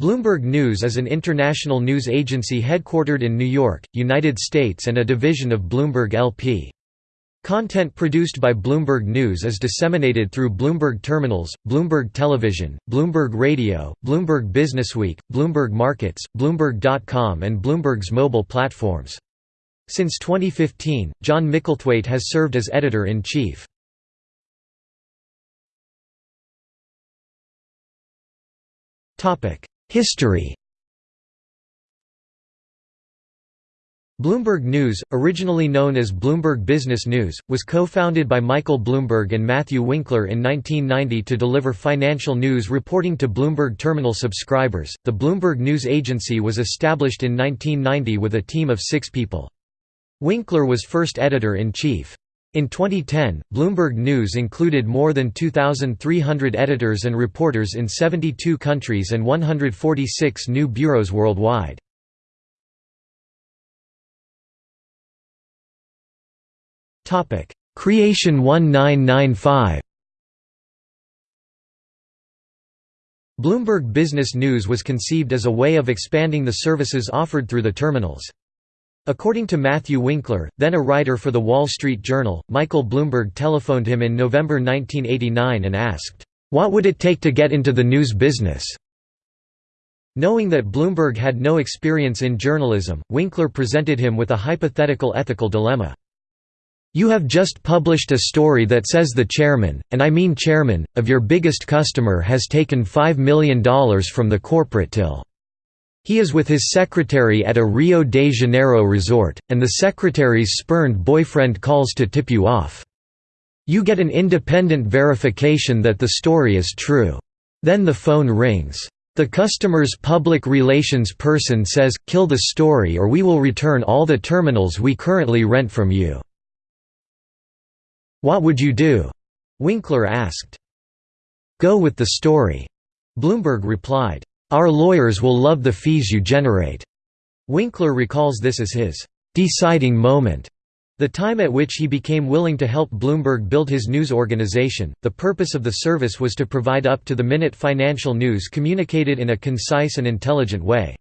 Bloomberg News is an international news agency headquartered in New York, United States and a division of Bloomberg LP. Content produced by Bloomberg News is disseminated through Bloomberg Terminals, Bloomberg Television, Bloomberg Radio, Bloomberg Businessweek, Bloomberg Markets, Bloomberg.com and Bloomberg's mobile platforms. Since 2015, John Micklethwait has served as editor-in-chief. Topic: History Bloomberg News, originally known as Bloomberg Business News, was co-founded by Michael Bloomberg and Matthew Winkler in 1990 to deliver financial news reporting to Bloomberg terminal subscribers. The Bloomberg News Agency was established in 1990 with a team of 6 people. Winkler was first editor-in-chief. In 2010, Bloomberg News included more than 2,300 editors and reporters in 72 countries and 146 new bureaus worldwide. Topic: Creation 1995 Bloomberg Business News was conceived as a way of expanding the services offered through the terminals. According to Matthew Winkler, then a writer for The Wall Street Journal, Michael Bloomberg telephoned him in November 1989 and asked, "'What would it take to get into the news business?' Knowing that Bloomberg had no experience in journalism, Winkler presented him with a hypothetical ethical dilemma. You have just published a story that says the chairman, and I mean chairman, of your biggest customer has taken $5 million from the corporate till. He is with his secretary at a Rio de Janeiro resort, and the secretary's spurned boyfriend calls to tip you off. You get an independent verification that the story is true. Then the phone rings. The customer's public relations person says, kill the story or we will return all the terminals we currently rent from you. What would you do? Winkler asked. Go with the story. Bloomberg replied. Our lawyers will love the fees you generate." Winkler recalls this as his "...deciding moment." The time at which he became willing to help Bloomberg build his news organization. The purpose of the service was to provide up to the minute financial news communicated in a concise and intelligent way.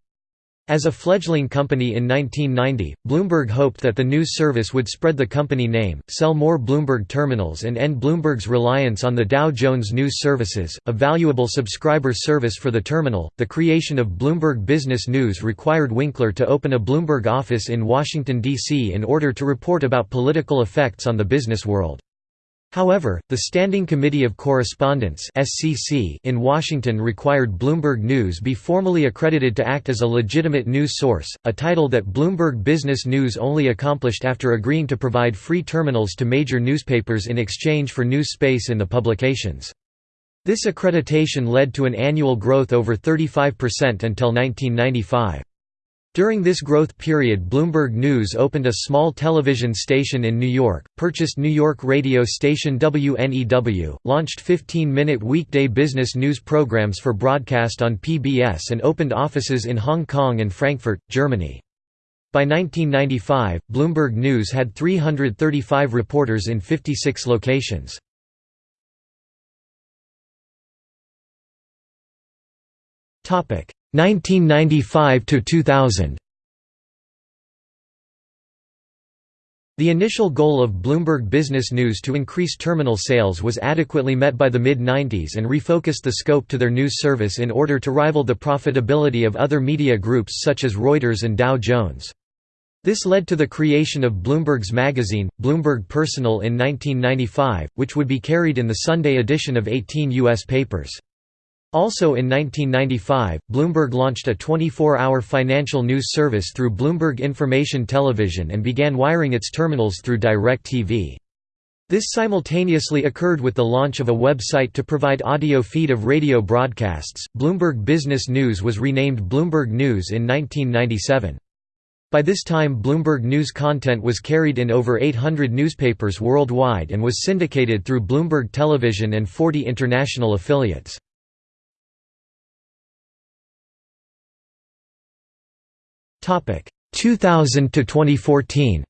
As a fledgling company in 1990, Bloomberg hoped that the news service would spread the company name, sell more Bloomberg terminals and end Bloomberg's reliance on the Dow Jones News Services, a valuable subscriber service for the terminal. The creation of Bloomberg Business News required Winkler to open a Bloomberg office in Washington, D.C. in order to report about political effects on the business world. However, the Standing Committee of Correspondence in Washington required Bloomberg News be formally accredited to act as a legitimate news source, a title that Bloomberg Business News only accomplished after agreeing to provide free terminals to major newspapers in exchange for news space in the publications. This accreditation led to an annual growth over 35% until 1995. During this growth period Bloomberg News opened a small television station in New York, purchased New York radio station WNEW, launched 15-minute weekday business news programs for broadcast on PBS and opened offices in Hong Kong and Frankfurt, Germany. By 1995, Bloomberg News had 335 reporters in 56 locations. Topic 1995 to 2000 The initial goal of Bloomberg Business News to increase terminal sales was adequately met by the mid-90s and refocused the scope to their news service in order to rival the profitability of other media groups such as Reuters and Dow Jones. This led to the creation of Bloomberg's magazine, Bloomberg Personal in 1995, which would be carried in the Sunday edition of 18 U.S. papers. Also in 1995, Bloomberg launched a 24-hour financial news service through Bloomberg Information Television and began wiring its terminals through DirecTV. This simultaneously occurred with the launch of a website to provide audio feed of radio broadcasts. Bloomberg Business News was renamed Bloomberg News in 1997. By this time Bloomberg News content was carried in over 800 newspapers worldwide and was syndicated through Bloomberg Television and 40 international affiliates. 2000 to 2014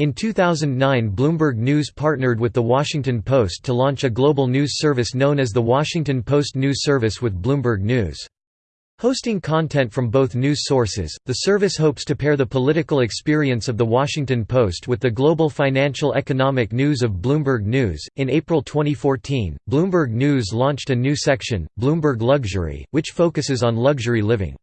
In 2009 Bloomberg News partnered with The Washington Post to launch a global news service known as the Washington Post News Service with Bloomberg News. Hosting content from both news sources, the service hopes to pair the political experience of The Washington Post with the global financial economic news of Bloomberg News. In April 2014, Bloomberg News launched a new section, Bloomberg Luxury, which focuses on luxury living.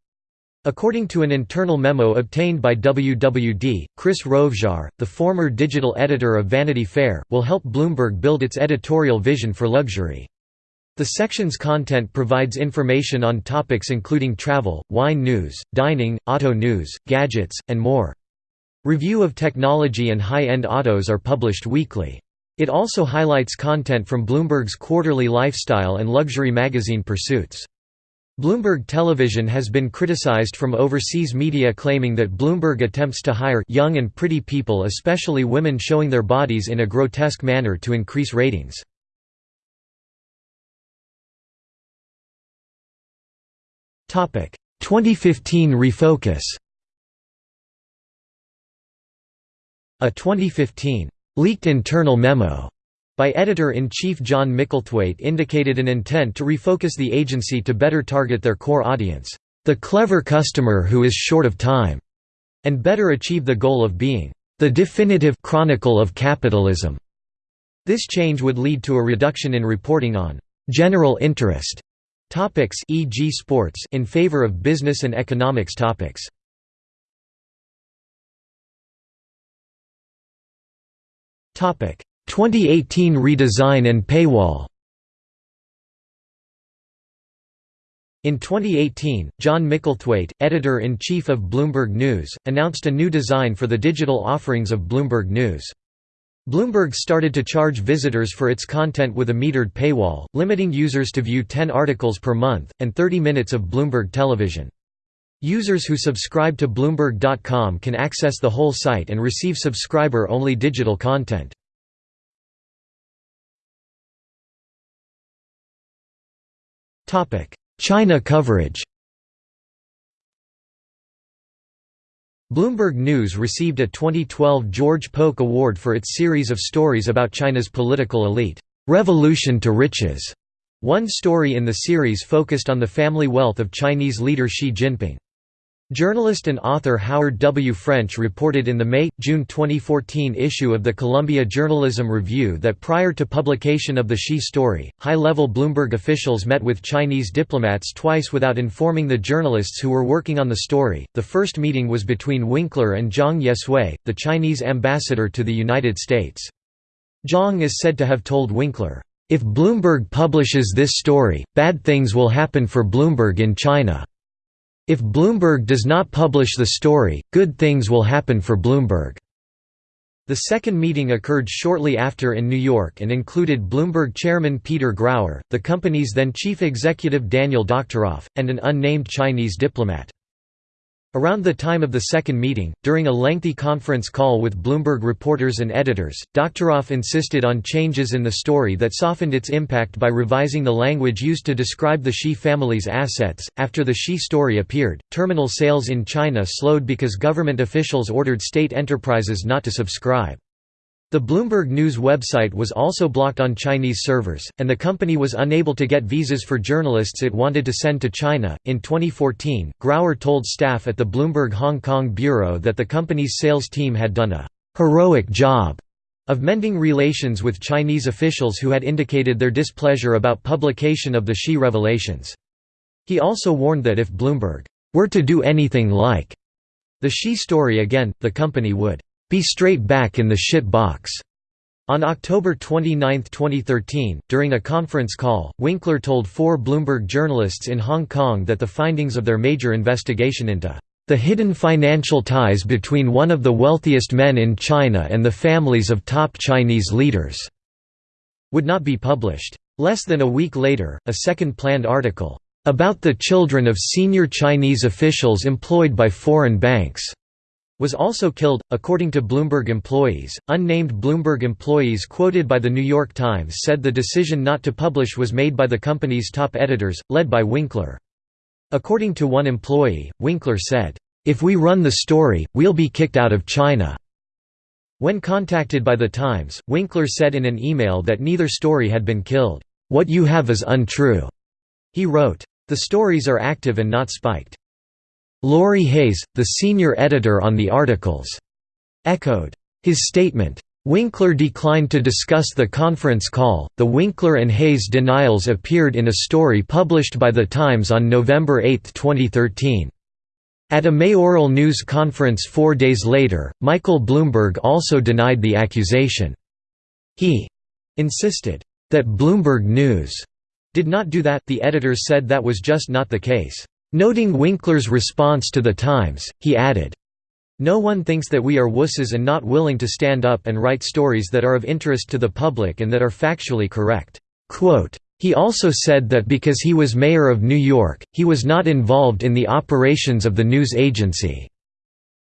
According to an internal memo obtained by WWD, Chris Rovzar, the former digital editor of Vanity Fair, will help Bloomberg build its editorial vision for luxury. The section's content provides information on topics including travel, wine news, dining, auto news, gadgets, and more. Review of technology and high-end autos are published weekly. It also highlights content from Bloomberg's quarterly lifestyle and luxury magazine Pursuits. Bloomberg Television has been criticized from overseas media claiming that Bloomberg attempts to hire young and pretty people especially women showing their bodies in a grotesque manner to increase ratings. 2015 refocus. A 2015 leaked internal memo by Editor-in-Chief John Micklethwait indicated an intent to refocus the agency to better target their core audience, the clever customer who is short of time, and better achieve the goal of being the definitive chronicle of capitalism. This change would lead to a reduction in reporting on general interest topics e.g. sports in favor of business and economics topics. Topic 2018 redesign and paywall In 2018, John Micklethwait, editor-in-chief of Bloomberg News, announced a new design for the digital offerings of Bloomberg News. Bloomberg started to charge visitors for its content with a metered paywall, limiting users to view 10 articles per month, and 30 minutes of Bloomberg television. Users who subscribe to Bloomberg.com can access the whole site and receive subscriber-only digital content. China coverage Bloomberg News received a 2012 George Polk Award for its series of stories about China's political elite, "'Revolution to Riches". One story in the series focused on the family wealth of Chinese leader Xi Jinping. Journalist and author Howard W. French reported in the May-June 2014 issue of the Columbia Journalism Review that prior to publication of the Xi story, high-level Bloomberg officials met with Chinese diplomats twice without informing the journalists who were working on the story. The first meeting was between Winkler and Zhang Yesui, the Chinese ambassador to the United States. Zhang is said to have told Winkler, "If Bloomberg publishes this story, bad things will happen for Bloomberg in China." If Bloomberg does not publish the story, good things will happen for Bloomberg. The second meeting occurred shortly after in New York and included Bloomberg chairman Peter Grauer, the company's then chief executive Daniel Doctoroff, and an unnamed Chinese diplomat. Around the time of the second meeting, during a lengthy conference call with Bloomberg reporters and editors, Doctoroff insisted on changes in the story that softened its impact by revising the language used to describe the Xi family's assets. After the Xi story appeared, terminal sales in China slowed because government officials ordered state enterprises not to subscribe. The Bloomberg News website was also blocked on Chinese servers, and the company was unable to get visas for journalists it wanted to send to China. In 2014, Grauer told staff at the Bloomberg Hong Kong bureau that the company's sales team had done a heroic job of mending relations with Chinese officials who had indicated their displeasure about publication of the Xi revelations. He also warned that if Bloomberg were to do anything like the Xi story again, the company would be straight back in the shit box. On October 29, 2013, during a conference call, Winkler told four Bloomberg journalists in Hong Kong that the findings of their major investigation into the hidden financial ties between one of the wealthiest men in China and the families of top Chinese leaders would not be published. Less than a week later, a second planned article, about the children of senior Chinese officials employed by foreign banks, was also killed, according to Bloomberg employees. Unnamed Bloomberg employees quoted by The New York Times said the decision not to publish was made by the company's top editors, led by Winkler. According to one employee, Winkler said, If we run the story, we'll be kicked out of China. When contacted by The Times, Winkler said in an email that neither story had been killed. "'What you have is untrue,' he wrote. The stories are active and not spiked. Laurie Hayes, the senior editor on the articles, echoed his statement. Winkler declined to discuss the conference call. The Winkler and Hayes denials appeared in a story published by The Times on November 8, 2013. At a mayoral news conference four days later, Michael Bloomberg also denied the accusation. He insisted that Bloomberg News did not do that, the editors said that was just not the case. Noting Winkler's response to The Times, he added, no one thinks that we are wusses and not willing to stand up and write stories that are of interest to the public and that are factually correct." Quote, he also said that because he was mayor of New York, he was not involved in the operations of the news agency.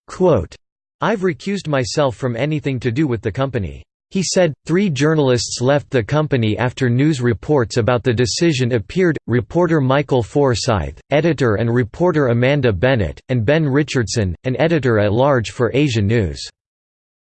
Quote, I've recused myself from anything to do with the company. He said, three journalists left the company after news reports about the decision appeared, reporter Michael Forsyth, editor and reporter Amanda Bennett, and Ben Richardson, an editor-at-large for Asia News.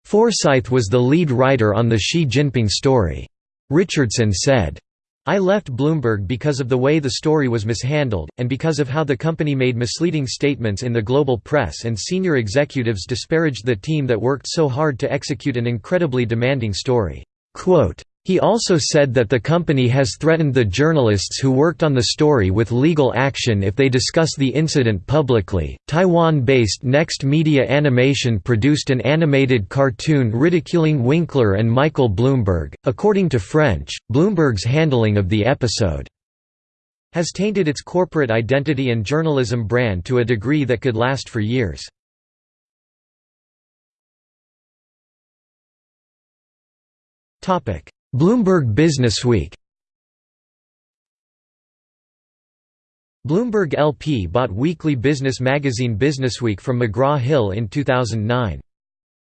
Forsyth was the lead writer on the Xi Jinping story. Richardson said, I left Bloomberg because of the way the story was mishandled, and because of how the company made misleading statements in the global press and senior executives disparaged the team that worked so hard to execute an incredibly demanding story. Quote, he also said that the company has threatened the journalists who worked on the story with legal action if they discuss the incident publicly. Taiwan based Next Media Animation produced an animated cartoon ridiculing Winkler and Michael Bloomberg. According to French, Bloomberg's handling of the episode has tainted its corporate identity and journalism brand to a degree that could last for years. Topic Bloomberg Businessweek Bloomberg LP bought weekly business magazine Businessweek from McGraw-Hill in 2009.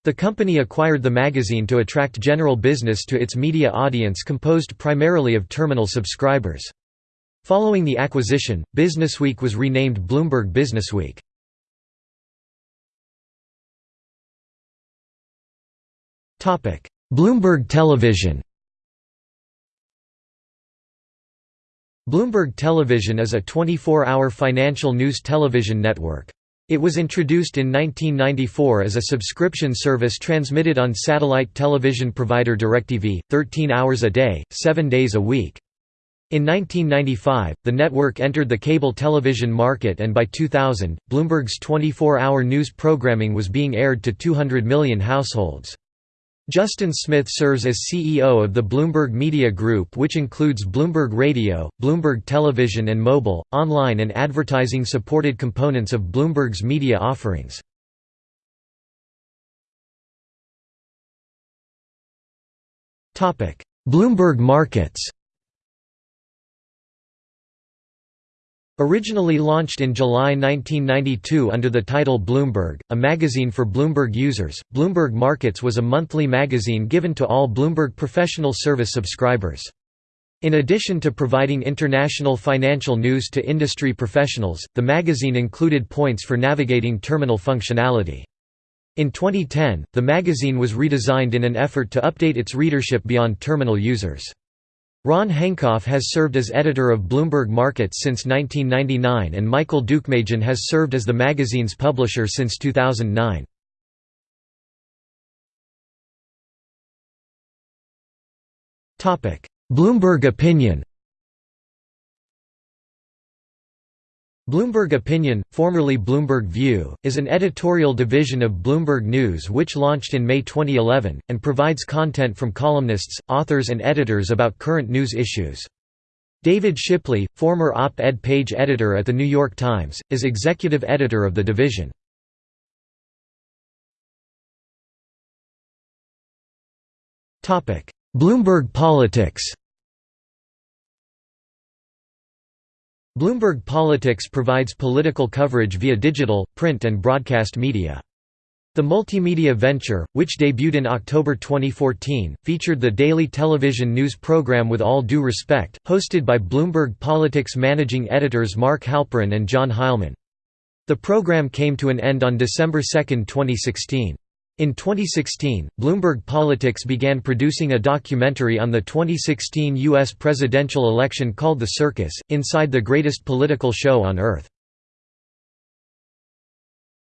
The company acquired the magazine to attract general business to its media audience composed primarily of terminal subscribers. Following the acquisition, Businessweek was renamed Bloomberg Businessweek. Bloomberg Television Bloomberg Television is a 24-hour financial news television network. It was introduced in 1994 as a subscription service transmitted on satellite television provider DirecTV, 13 hours a day, 7 days a week. In 1995, the network entered the cable television market and by 2000, Bloomberg's 24-hour news programming was being aired to 200 million households. Justin Smith serves as CEO of the Bloomberg Media Group which includes Bloomberg Radio, Bloomberg Television and Mobile, online and advertising-supported components of Bloomberg's media offerings. Bloomberg Markets Originally launched in July 1992 under the title Bloomberg, a magazine for Bloomberg users, Bloomberg Markets was a monthly magazine given to all Bloomberg Professional Service subscribers. In addition to providing international financial news to industry professionals, the magazine included points for navigating terminal functionality. In 2010, the magazine was redesigned in an effort to update its readership beyond terminal users. Ron Henkoff has served as editor of Bloomberg Markets since 1999 and Michael Deukmedjian has served as the magazine's publisher since 2009. Bloomberg Opinion Bloomberg Opinion, formerly Bloomberg View, is an editorial division of Bloomberg News which launched in May 2011, and provides content from columnists, authors and editors about current news issues. David Shipley, former op-ed page editor at The New York Times, is executive editor of the division. Bloomberg Politics Bloomberg Politics provides political coverage via digital, print and broadcast media. The multimedia venture, which debuted in October 2014, featured the daily television news program With All Due Respect, hosted by Bloomberg Politics managing editors Mark Halperin and John Heilemann. The program came to an end on December 2, 2016. In 2016, Bloomberg Politics began producing a documentary on the 2016 U.S. presidential election called The Circus, Inside the Greatest Political Show on Earth.